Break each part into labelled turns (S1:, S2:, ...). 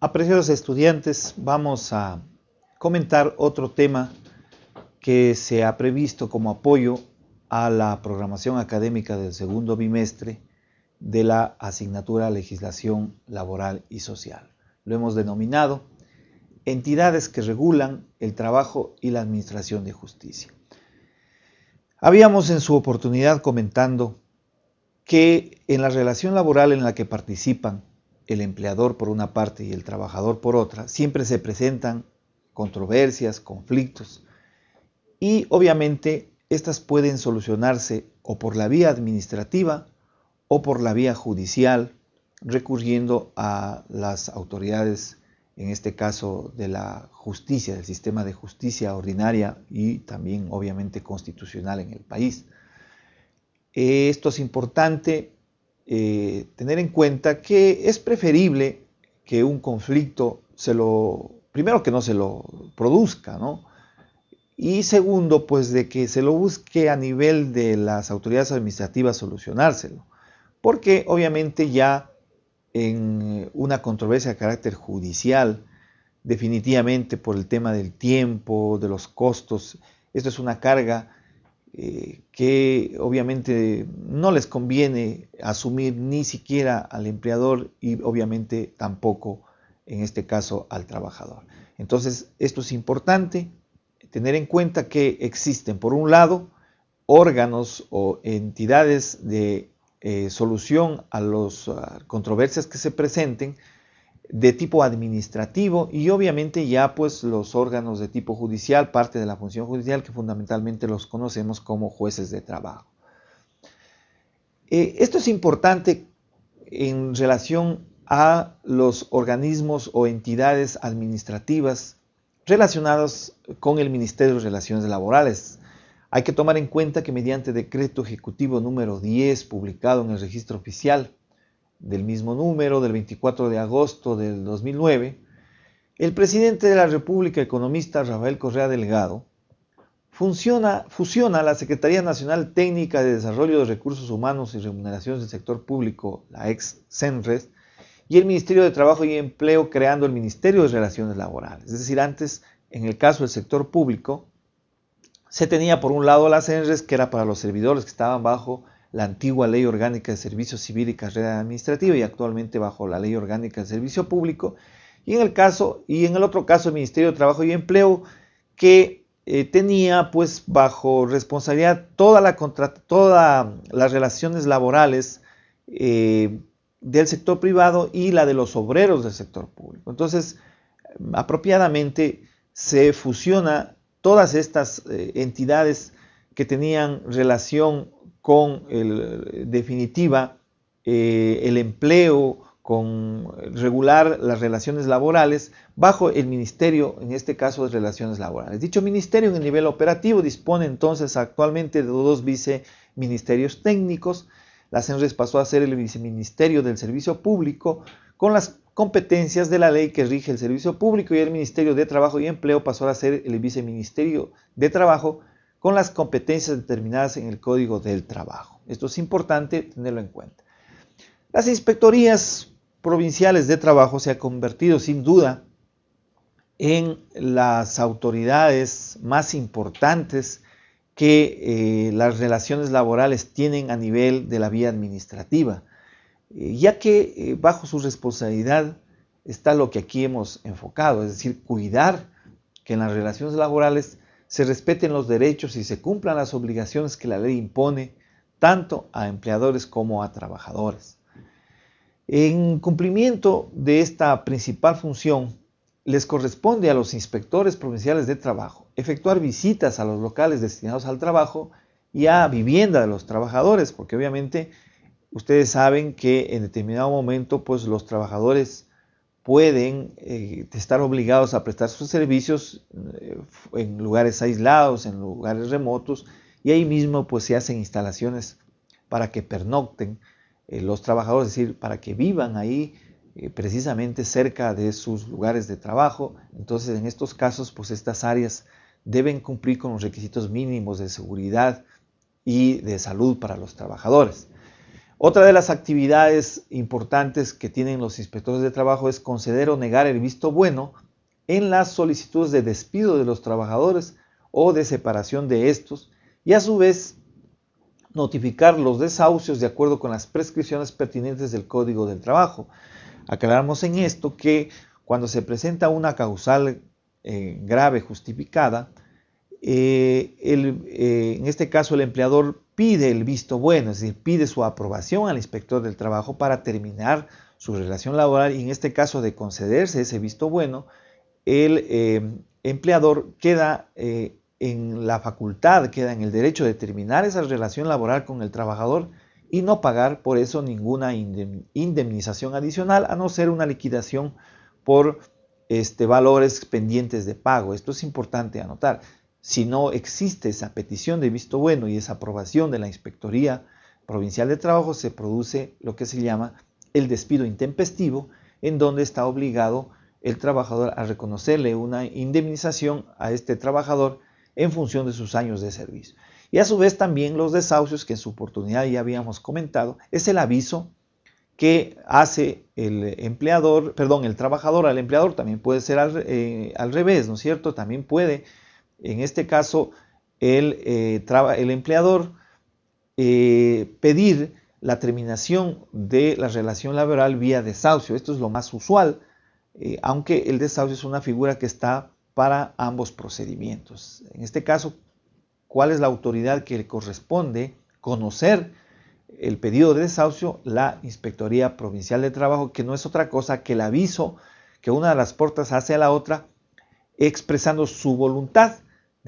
S1: Apreciados estudiantes, vamos a comentar otro tema que se ha previsto como apoyo a la programación académica del segundo bimestre de la asignatura Legislación Laboral y Social. Lo hemos denominado entidades que regulan el trabajo y la administración de justicia. Habíamos en su oportunidad comentando que en la relación laboral en la que participan el empleador por una parte y el trabajador por otra, siempre se presentan controversias, conflictos, y obviamente estas pueden solucionarse o por la vía administrativa o por la vía judicial, recurriendo a las autoridades, en este caso de la justicia, del sistema de justicia ordinaria y también obviamente constitucional en el país. Esto es importante eh, tener en cuenta que es preferible que un conflicto se lo, primero que no se lo produzca, ¿no? Y segundo, pues de que se lo busque a nivel de las autoridades administrativas solucionárselo. Porque obviamente ya en una controversia de carácter judicial, definitivamente por el tema del tiempo, de los costos, esto es una carga eh, que obviamente no les conviene asumir ni siquiera al empleador y obviamente tampoco en este caso al trabajador. Entonces, esto es importante, tener en cuenta que existen, por un lado, órganos o entidades de eh, solución a las controversias que se presenten, de tipo administrativo y obviamente ya pues los órganos de tipo judicial, parte de la función judicial que fundamentalmente los conocemos como jueces de trabajo. Eh, esto es importante en relación a los organismos o entidades administrativas relacionados con el Ministerio de Relaciones Laborales. Hay que tomar en cuenta que mediante decreto ejecutivo número 10 publicado en el registro oficial del mismo número, del 24 de agosto del 2009, el presidente de la República, economista Rafael Correa Delgado, funciona, fusiona la Secretaría Nacional Técnica de Desarrollo de Recursos Humanos y Remuneraciones del Sector Público, la ex CENRES, y el Ministerio de Trabajo y Empleo creando el Ministerio de Relaciones Laborales. Es decir, antes, en el caso del sector público, se tenía por un lado la CENRES, que era para los servidores que estaban bajo la antigua Ley Orgánica de Servicio Civil y Carrera Administrativa y actualmente bajo la Ley Orgánica de Servicio Público. Y en el caso, y en el otro caso, el Ministerio de Trabajo y Empleo, que eh, tenía pues bajo responsabilidad toda la todas las relaciones laborales eh, del sector privado y la de los obreros del sector público. Entonces, apropiadamente se fusiona todas estas eh, entidades que tenían relación con definitiva eh, el empleo, con regular las relaciones laborales bajo el Ministerio, en este caso de Relaciones Laborales. Dicho ministerio en el nivel operativo dispone entonces actualmente de dos viceministerios técnicos. La CENRES pasó a ser el viceministerio del Servicio Público con las competencias de la ley que rige el Servicio Público y el Ministerio de Trabajo y Empleo pasó a ser el viceministerio de Trabajo con las competencias determinadas en el Código del Trabajo. Esto es importante tenerlo en cuenta. Las inspectorías provinciales de trabajo se han convertido sin duda en las autoridades más importantes que eh, las relaciones laborales tienen a nivel de la vía administrativa, eh, ya que eh, bajo su responsabilidad está lo que aquí hemos enfocado, es decir, cuidar que en las relaciones laborales se respeten los derechos y se cumplan las obligaciones que la ley impone tanto a empleadores como a trabajadores. En cumplimiento de esta principal función, les corresponde a los inspectores provinciales de trabajo efectuar visitas a los locales destinados al trabajo y a vivienda de los trabajadores, porque obviamente ustedes saben que en determinado momento pues los trabajadores pueden eh, estar obligados a prestar sus servicios eh, en lugares aislados, en lugares remotos, y ahí mismo pues se hacen instalaciones para que pernocten eh, los trabajadores, es decir, para que vivan ahí precisamente cerca de sus lugares de trabajo. Entonces, en estos casos, pues estas áreas deben cumplir con los requisitos mínimos de seguridad y de salud para los trabajadores. Otra de las actividades importantes que tienen los inspectores de trabajo es conceder o negar el visto bueno en las solicitudes de despido de los trabajadores o de separación de estos y a su vez notificar los desahucios de acuerdo con las prescripciones pertinentes del Código del Trabajo. Aclaramos en esto que cuando se presenta una causal eh, grave justificada, eh, eh, en este caso el empleador pide el visto bueno, es decir, pide su aprobación al inspector del trabajo para terminar su relación laboral y en este caso de concederse ese visto bueno, el empleador queda en la facultad, queda en el derecho de terminar esa relación laboral con el trabajador y no pagar por eso ninguna indemnización adicional, a no ser una liquidación por este, valores pendientes de pago. Esto es importante anotar. Si no existe esa petición de visto bueno y esa aprobación de la Inspectoría Provincial de Trabajo, se produce lo que se llama el despido intempestivo, en donde está obligado el trabajador a reconocerle una indemnización a este trabajador en función de sus años de servicio. Y a su vez también los desahucios, que en su oportunidad ya habíamos comentado, es el aviso que hace el empleador, perdón, el trabajador al empleador, también puede ser al, eh, revés, ¿no es cierto? También puede, en este caso, el, eh, el empleador eh, pedir la terminación de la relación laboral vía desahucio. Esto es lo más usual, aunque el desahucio es una figura que está para ambos procedimientos. En este caso, ¿cuál es la autoridad que le corresponde conocer el pedido de desahucio? La Inspectoría Provincial de Trabajo, que no es otra cosa que el aviso que una de las puertas hace a la otra, expresando su voluntad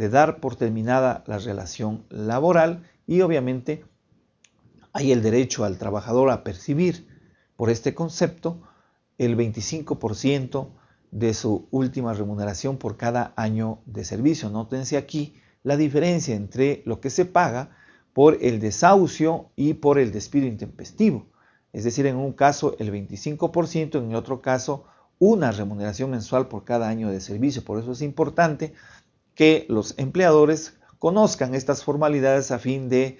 S1: de dar por terminada la relación laboral y obviamente hay el derecho al trabajador a percibir por este concepto el 25% de su última remuneración por cada año de servicio. Nótense aquí la diferencia entre lo que se paga por el desahucio y por el despido intempestivo. Es decir, en un caso el 25%, en otro caso una remuneración mensual por cada año de servicio. Por eso es importante que los empleadores conozcan estas formalidades a fin de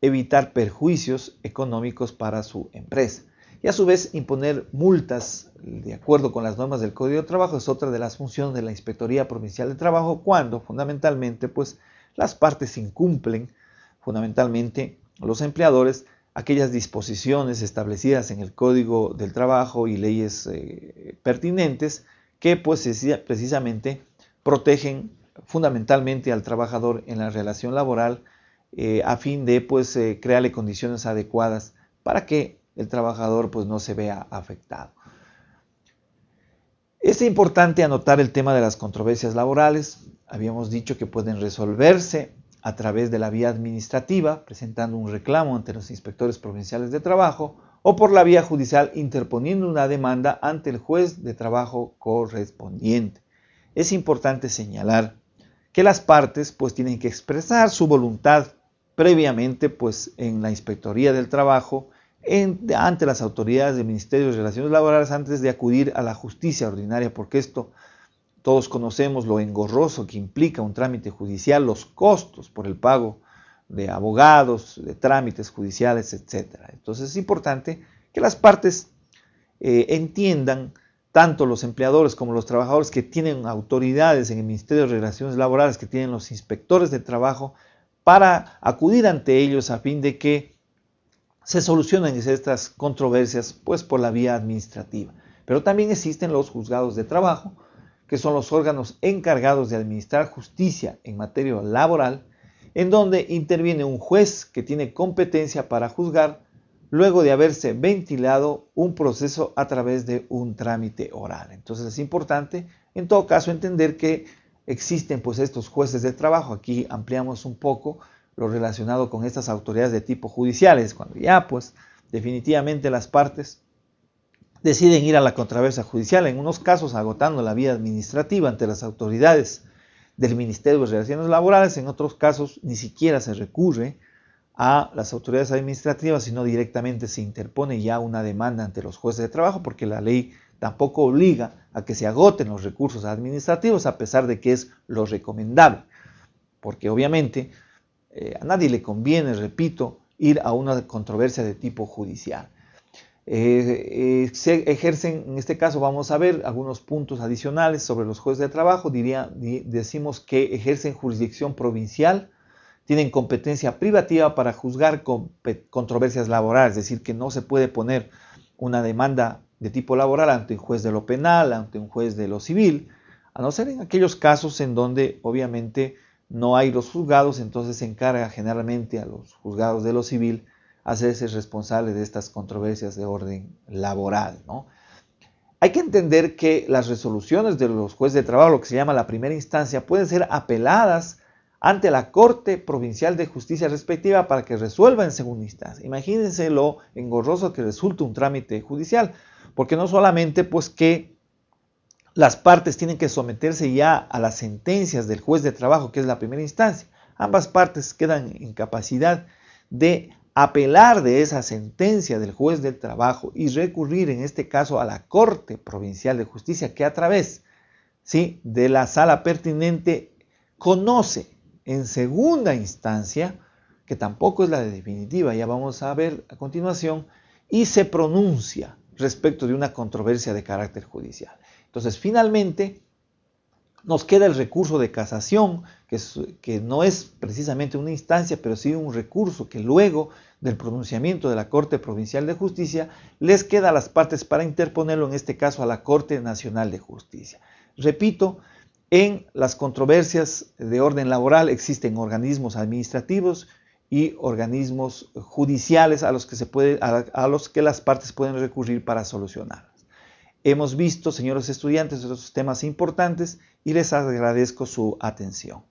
S1: evitar perjuicios económicos para su empresa. Y a su vez imponer multas de acuerdo con las normas del Código de Trabajo es otra de las funciones de la Inspectoría Provincial de Trabajo cuando fundamentalmente pues las partes incumplen fundamentalmente los empleadores aquellas disposiciones establecidas en el Código del Trabajo y leyes eh, pertinentes que pues precisamente protegen fundamentalmente al trabajador en la relación laboral eh, a fin de pues eh, crearle condiciones adecuadas para que el trabajador pues no se vea afectado. Es importante anotar el tema de las controversias laborales. Habíamos dicho que pueden resolverse a través de la vía administrativa, presentando un reclamo ante los inspectores provinciales de trabajo, o por la vía judicial interponiendo una demanda ante el juez de trabajo correspondiente. Es importante señalar que las partes pues tienen que expresar su voluntad previamente pues en la Inspectoría del Trabajo ante las autoridades del Ministerio de Relaciones Laborales antes de acudir a la justicia ordinaria, porque esto todos conocemos lo engorroso que implica un trámite judicial, los costos por el pago de abogados, de trámites judiciales, etc. Entonces es importante que las partes eh, entiendan, tanto los empleadores como los trabajadores que tienen autoridades en el Ministerio de Relaciones Laborales, que tienen los inspectores de trabajo, para acudir ante ellos a fin de que se solucionan estas controversias pues por la vía administrativa. Pero también existen los juzgados de trabajo, que son los órganos encargados de administrar justicia en materia laboral, en donde interviene un juez que tiene competencia para juzgar luego de haberse ventilado un proceso a través de un trámite oral. Entonces es importante en todo caso entender que existen pues estos jueces de trabajo. Aquí ampliamos un poco lo relacionado con estas autoridades de tipo judiciales, cuando ya pues definitivamente las partes deciden ir a la controversia judicial, en unos casos agotando la vía administrativa ante las autoridades del Ministerio de Relaciones Laborales, en otros casos ni siquiera se recurre a las autoridades administrativas, sino directamente se interpone ya una demanda ante los jueces de trabajo, porque la ley tampoco obliga a que se agoten los recursos administrativos, a pesar de que es lo recomendable, porque obviamente eh, a nadie le conviene, repito, ir a una controversia de tipo judicial. Eh, eh, se ejercen, en este caso vamos a ver algunos puntos adicionales sobre los jueces de trabajo. Diría, decimos que ejercen jurisdicción provincial, tienen competencia privativa para juzgar controversias laborales, es decir, que no se puede poner una demanda de tipo laboral ante un juez de lo penal, ante un juez de lo civil, a no ser en aquellos casos en donde obviamente no hay los juzgados, entonces se encarga generalmente a los juzgados de lo civil hacerse responsable de estas controversias de orden laboral. ¿no? Hay que entender que las resoluciones de los jueces de trabajo, lo que se llama la primera instancia, pueden ser apeladas ante la Corte Provincial de Justicia respectiva para que resuelva en segunda instancia. Imagínense lo engorroso que resulta un trámite judicial, porque no solamente pues que las partes tienen que someterse ya a las sentencias del juez de trabajo, que es la primera instancia, ambas partes quedan en capacidad de apelar de esa sentencia del juez del trabajo y recurrir en este caso a la Corte Provincial de Justicia que a través ¿sí? de la sala pertinente conoce en segunda instancia, que tampoco es la de definitiva, ya vamos a ver a continuación, y se pronuncia respecto de una controversia de carácter judicial. Entonces, finalmente, nos queda el recurso de casación, que, que, no es precisamente una instancia, pero sí un recurso que luego del pronunciamiento de la Corte Provincial de Justicia les queda a las partes para interponerlo, en este caso a la Corte Nacional de Justicia. Repito, en las controversias de orden laboral existen organismos administrativos y organismos judiciales a los que, se puede, a los que las partes pueden recurrir para solucionarlas. Hemos visto, señores estudiantes, estos temas importantes y les agradezco su atención.